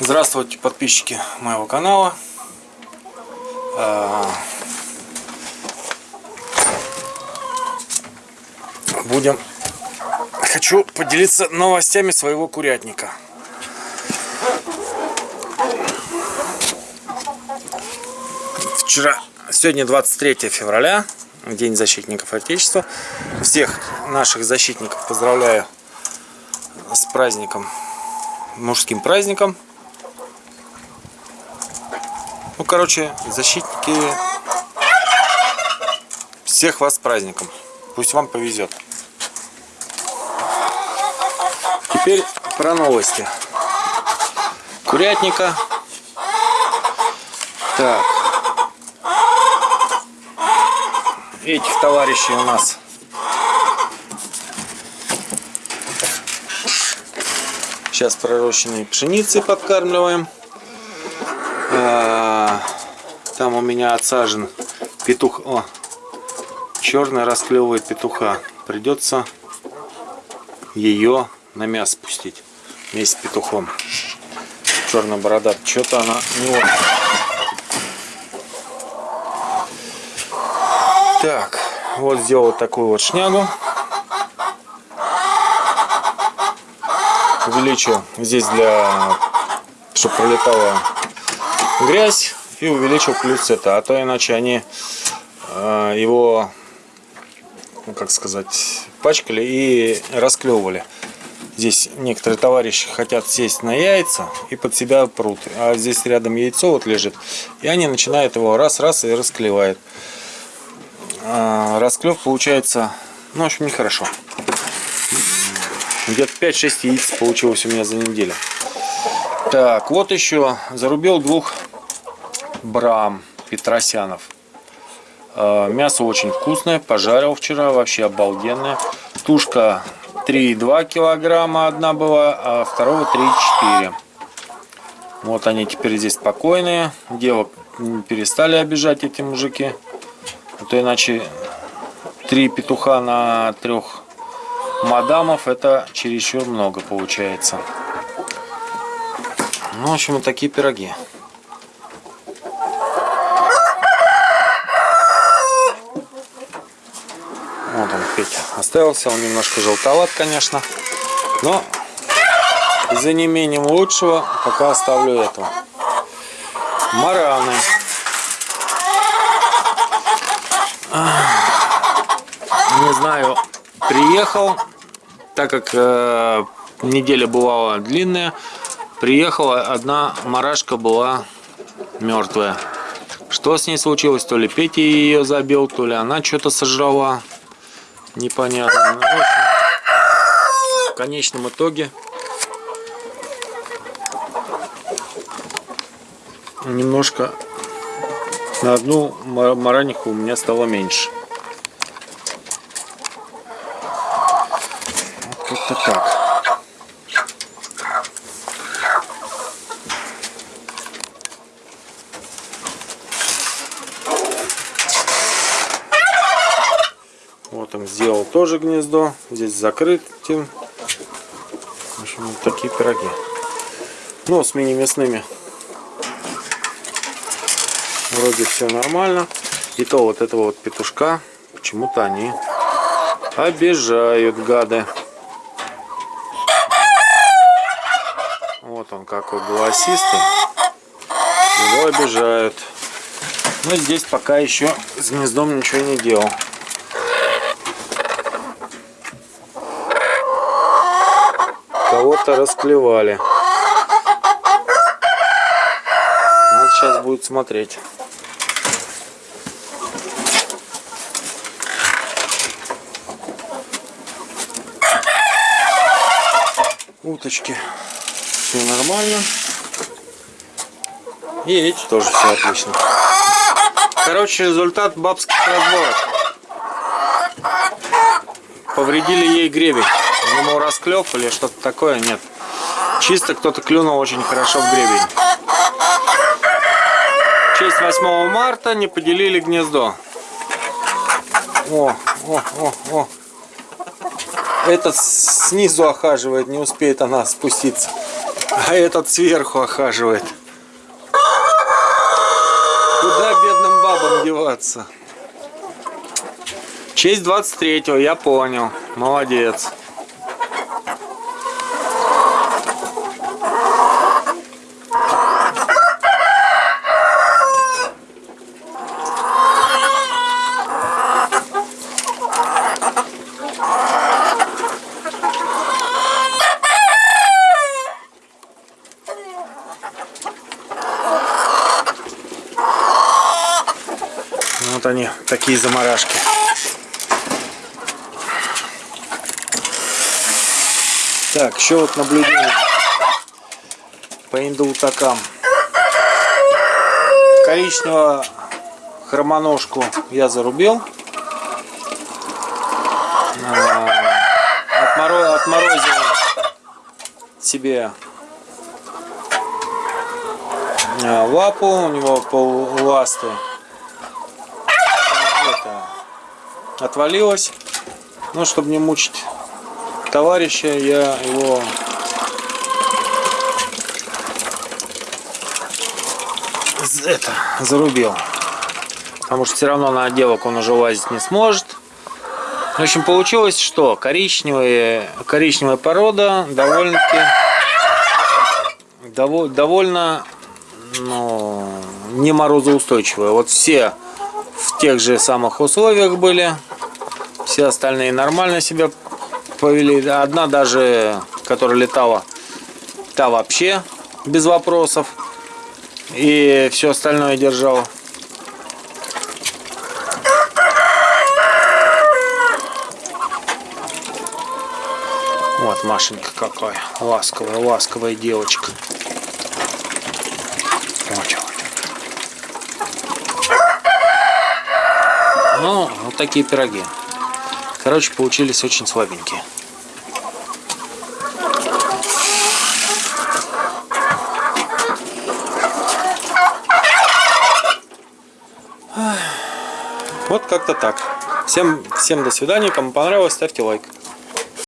Здравствуйте, подписчики моего канала. А, Будем... Хочу поделиться новостями своего курятника. Вчера, сегодня 23 февраля, День защитников Отечества. Всех наших защитников поздравляю с праздником, мужским праздником. Ну, короче, защитники, всех вас с праздником. Пусть вам повезет. Теперь про новости. Курятника. Так. Этих товарищей у нас сейчас пророщенной пшеницей подкармливаем. Там у меня отсажен петух. О, черный расклевывает петуха. Придется ее на мясо пустить вместе с петухом. Черная борода. Что-то она не очень. Так, вот сделал такую вот шнягу. Увеличил здесь для, чтобы пролетала грязь и увеличил плюс это, а то иначе они э, его, ну, как сказать, пачкали и расклевывали. Здесь некоторые товарищи хотят сесть на яйца и под себя прут. А здесь рядом яйцо вот лежит. И они начинают его раз-раз и расклевают. А, расклев получается, ну, в общем, нехорошо. Где-то 5-6 яиц получилось у меня за неделю. Так, вот еще зарубил двух брам петросянов. А, мясо очень вкусное, пожарил вчера, вообще обалденное. Тушка 3,2 килограмма одна была, а второго 3,4. Вот они теперь здесь спокойные. Девок перестали обижать эти мужики. А то иначе три петуха на трех мадамов это чересчур много получается. Ну, в общем, вот такие пироги. Петя, остался. Он немножко желтоват, конечно. Но за неимением лучшего пока оставлю этого. Мараны. Не знаю, приехал, так как э, неделя бывала длинная, приехала одна марашка была мертвая. Что с ней случилось? То ли Петя ее забил, то ли она что-то сожрала. Непонятно. Ну, в, общем, в конечном итоге немножко на одну мараниху у меня стало меньше. Как-то так. Вот он сделал тоже гнездо. Здесь закрытым. В общем, вот такие пироги. Но с мини-мясными вроде все нормально. И то вот этого вот петушка почему-то они обижают, гады. Вот он какой голосистый. Его обижают. Но здесь пока еще с гнездом ничего не делал. Кого-то расклевали. Надо сейчас будет смотреть. уточки. Все нормально. И эти тоже все отлично. Короче результат бабских разборок. Повредили ей гребень думал расклев или что-то такое нет чисто кто-то клюнул очень хорошо в гребень в честь 8 марта не поделили гнездо о о о о этот снизу охаживает, не успеет она спуститься. А этот сверху охаживает. Куда бедным бабам деваться? Честь 23-го, я понял. Молодец. Вот они, такие заморашки. Так, еще вот наблюдение по индоутакам. Коричневого хромоножку я зарубил. А, Отморо... Отморозил себе а, лапу, у него полласты это, отвалилась. Но чтобы не мучить товарища, я его это зарубил. Потому что все равно на отделок он уже лазить не сможет. В общем, получилось, что коричневая, коричневая порода довольно-таки довольно, довольно ну, не морозоустойчивая. Вот все в тех же самых условиях были. Все остальные нормально себя повели. Одна даже, которая летала, та вообще без вопросов. И все остальное держала. Вот Машенька какая ласковая, ласковая девочка. Ну, вот такие пироги. Короче, получились очень слабенькие. Вот как-то так. Всем, всем до свидания. Кому понравилось, ставьте лайк.